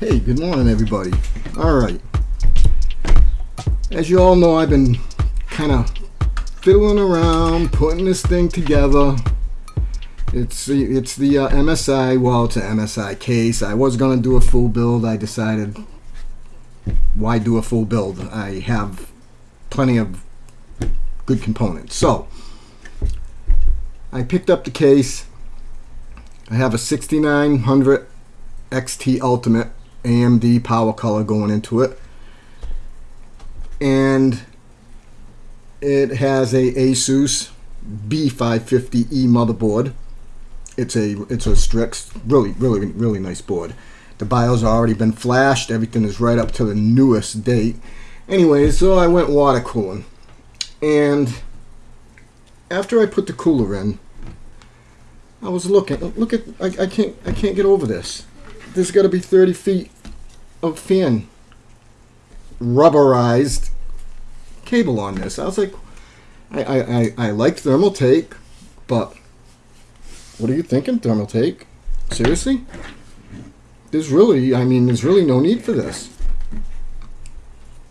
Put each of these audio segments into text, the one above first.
Hey, good morning, everybody. All right. As you all know, I've been kind of fiddling around, putting this thing together. It's the, it's the uh, MSI, well, it's an MSI case. I was going to do a full build. I decided, why do a full build? I have plenty of good components. So, I picked up the case. I have a 6900 XT Ultimate AMD PowerColor going into it. And it has a Asus B550E motherboard. It's a it's a Strix, really really really nice board. The BIOS already been flashed. Everything is right up to the newest date. Anyway, so I went water cooling, and after I put the cooler in, I was looking. Look at I, I can't I can't get over this. There's got to be 30 feet of fan rubberized cable on this. I was like, I, I, I, I like Thermaltake, but what are you thinking, thermal Thermaltake? Seriously? There's really, I mean, there's really no need for this.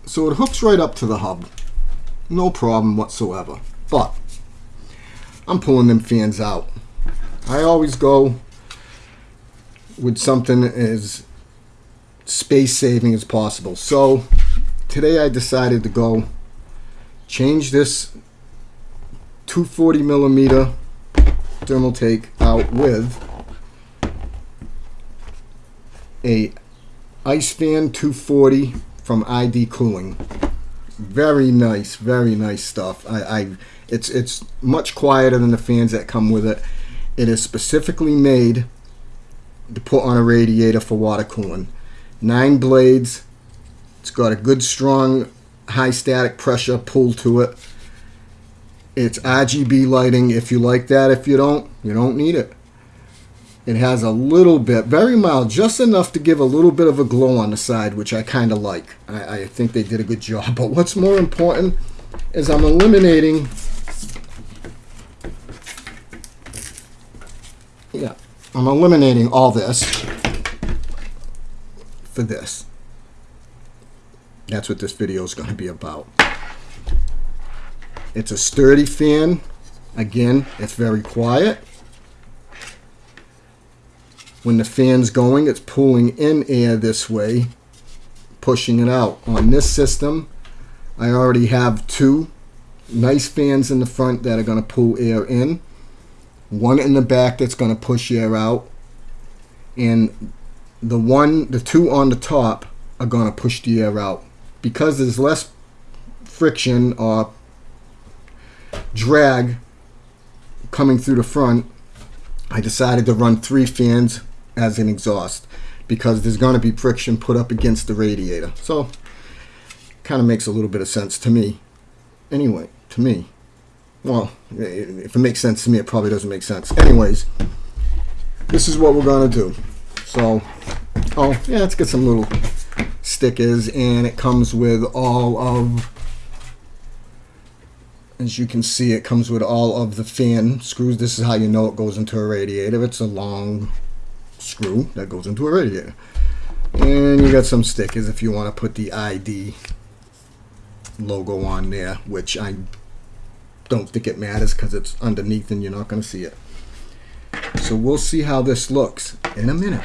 So it hooks right up to the hub. No problem whatsoever. But I'm pulling them fans out. I always go with something as space saving as possible. So today I decided to go change this 240 millimeter Thermaltake out with a ice fan 240 from ID Cooling. Very nice, very nice stuff. I, I it's it's much quieter than the fans that come with it. It is specifically made to put on a radiator for water cooling. Nine blades. It's got a good strong high static pressure pull to it. It's RGB lighting if you like that. If you don't, you don't need it. It has a little bit, very mild, just enough to give a little bit of a glow on the side, which I kind of like. I, I think they did a good job. But what's more important is I'm eliminating yeah, I'm eliminating all this for this. That's what this video is going to be about. It's a sturdy fan. Again, it's very quiet. When the fan's going, it's pulling in air this way, pushing it out. On this system, I already have two nice fans in the front that are going to pull air in one in the back that's going to push air out, and the one, the two on the top are going to push the air out. Because there's less friction or drag coming through the front, I decided to run three fans as an exhaust because there's going to be friction put up against the radiator. So, kind of makes a little bit of sense to me. Anyway, to me. Well, if it makes sense to me, it probably doesn't make sense. Anyways, this is what we're going to do. So, oh, yeah, let's get some little stickers. And it comes with all of, as you can see, it comes with all of the fan screws. This is how you know it goes into a radiator. It's a long screw that goes into a radiator. And you got some stickers if you want to put the ID logo on there, which I don't think it matters because it's underneath and you're not going to see it. So we'll see how this looks in a minute.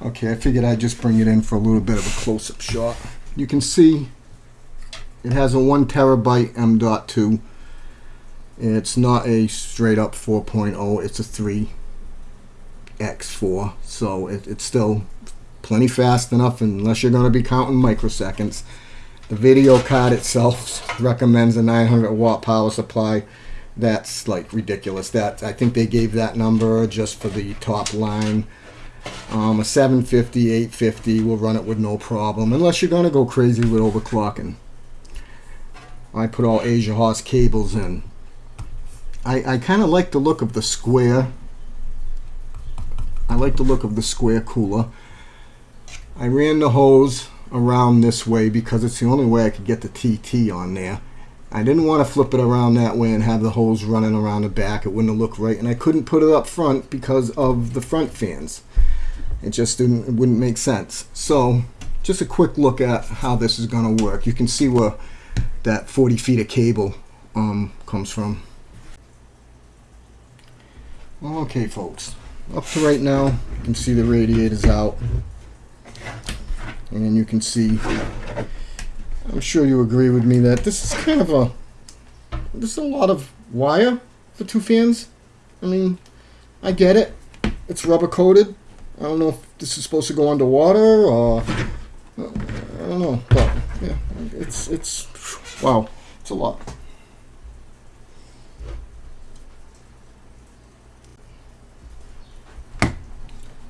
Okay, I figured I'd just bring it in for a little bit of a close-up shot. You can see it has a 1 terabyte M.2. It's not a straight up 4.0, it's a 3x4. So it, it's still plenty fast enough unless you're going to be counting microseconds. The video card itself recommends a 900 watt power supply. That's like ridiculous. That I think they gave that number just for the top line. Um, a 750, 850 will run it with no problem, unless you're going to go crazy with overclocking. I put all AsiaHorse cables in. I, I kind of like the look of the square. I like the look of the square cooler. I ran the hose around this way because it's the only way I could get the TT on there. I didn't want to flip it around that way and have the holes running around the back. It wouldn't looked right. And I couldn't put it up front because of the front fans. It just didn't, it wouldn't make sense. So just a quick look at how this is going to work. You can see where that 40 feet of cable um, comes from. Okay, folks. Up to right now, you can see the radiators out. And you can see, I'm sure you agree with me that this is kind of a, this is a lot of wire for two fans. I mean, I get it. It's rubber coated. I don't know if this is supposed to go underwater or I don't know, but yeah, it's it's wow, it's a lot.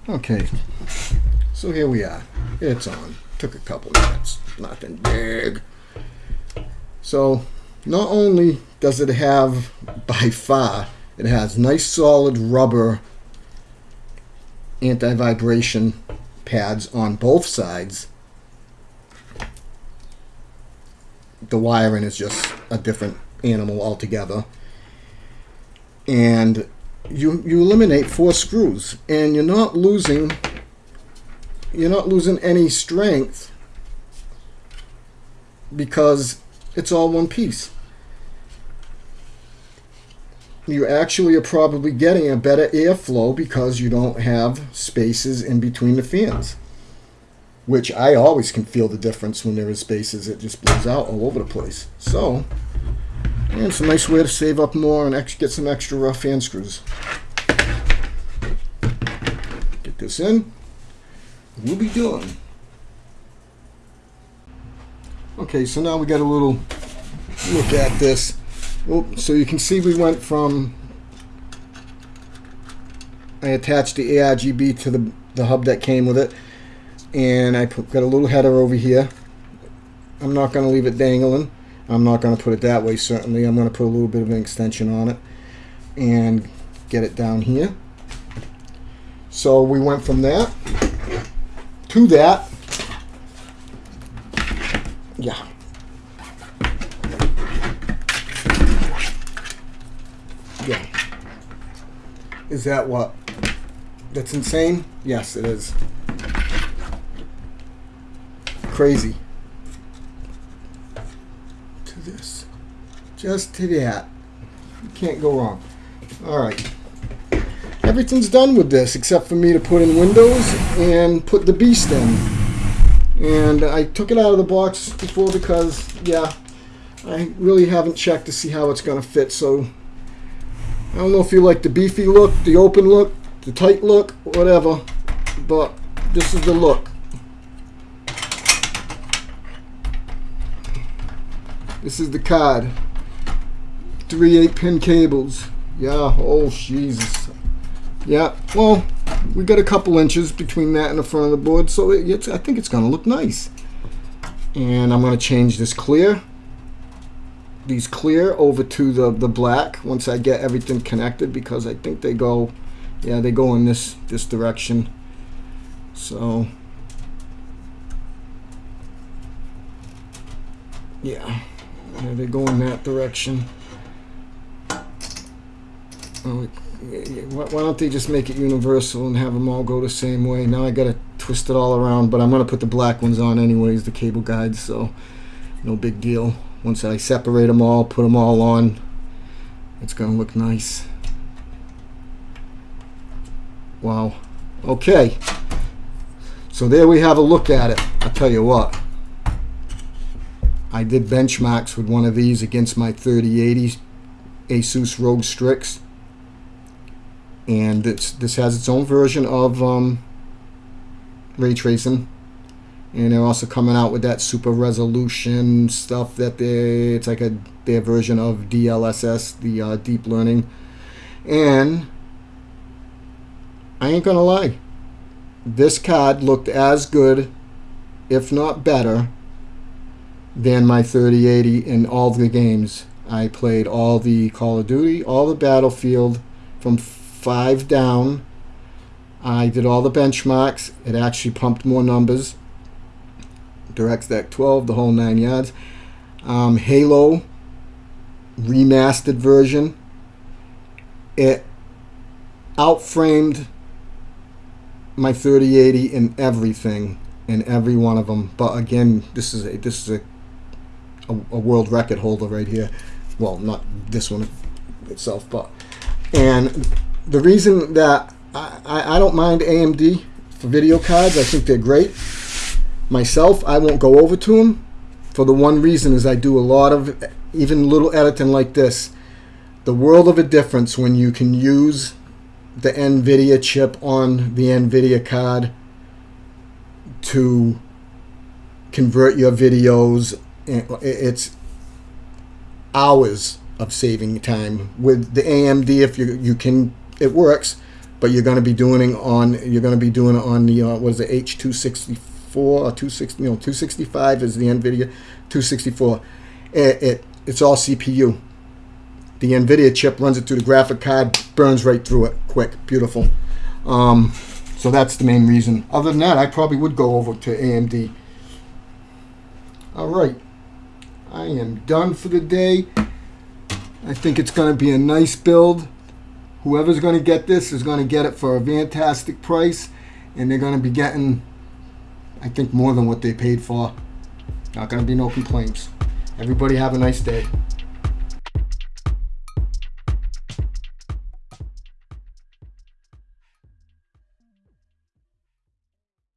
Okay, so here we are. It's on. Took a couple minutes. Nothing big. So, not only does it have, by far, it has nice solid rubber anti-vibration pads on both sides. The wiring is just a different animal altogether. And you you eliminate four screws and you're not losing you're not losing any strength because it's all one piece you actually are probably getting a better airflow because you don't have spaces in between the fans. Which I always can feel the difference when there is spaces. It just blows out all over the place. So, and it's a nice way to save up more and actually get some extra rough fan screws. Get this in. We'll be done. Okay, so now we got a little look at this. Oh, so you can see we went from I attached the ARGB to the, the hub that came with it and I put, got a little header over here I'm not going to leave it dangling I'm not going to put it that way certainly I'm going to put a little bit of an extension on it and get it down here so we went from that to that yeah Yeah. Is that what? That's insane? Yes, it is. Crazy. To this. Just to that. You can't go wrong. Alright. Everything's done with this except for me to put in windows and put the beast in. And I took it out of the box before because, yeah, I really haven't checked to see how it's going to fit. So I don't know if you like the beefy look, the open look, the tight look, whatever, but this is the look. This is the card. Three 8 pin cables. Yeah, oh Jesus. Yeah, well, we got a couple inches between that and the front of the board, so it's, I think it's going to look nice. And I'm going to change this clear these clear over to the, the black once I get everything connected because I think they go, yeah, they go in this, this direction. So, yeah, yeah they go in that direction. Why don't they just make it universal and have them all go the same way? Now I got to twist it all around, but I'm to put the black ones on anyways, the cable guides, so no big deal once I separate them all, put them all on, it's to look nice. Wow. Okay. So there we have a look at it. I'll tell you what. I did benchmarks with one of these against my 3080 Asus ROG Strix. And this has its own version of um, ray tracing. And they're also coming out with that super resolution stuff that they it's like a their version of DLSS the uh, deep learning. And I ain't gonna lie this card looked as good if not better than my 3080 in all the games I played all the Call of Duty all the Battlefield from five down I did all the benchmarks it actually pumped more numbers DirectX 12, the whole nine yards. Um, Halo remastered version. It outframed my 3080 in everything, in every one of them. But again, this is a, this is a, a, a world record holder right here. Well, not this one itself, but and the reason that I, I, don't mind AMD for video cards, I think they're great. Myself, I won't go over to them for the one reason is I do a lot of even little editing like this. The world of a difference when you can use the NVIDIA chip on the NVIDIA card to convert your videos. It's hours of saving time with the AMD. If you you can, it works, but you're going to be doing on you're going to be doing on the uh, what is it H264 or 260 you know 265 is the NVIDIA 264. It, it it's all CPU. The NVIDIA chip runs it through the graphic card, burns right through it, quick, beautiful. Um, so that's the main reason. Other than that, I probably would go over to AMD. All right, I am done for the day. I think it's going to be a nice build. Whoever's going to get this is going to get it for a fantastic price, and they're going to be getting, I think, more than what they paid for. Not going to be no complaints. Everybody have a nice day.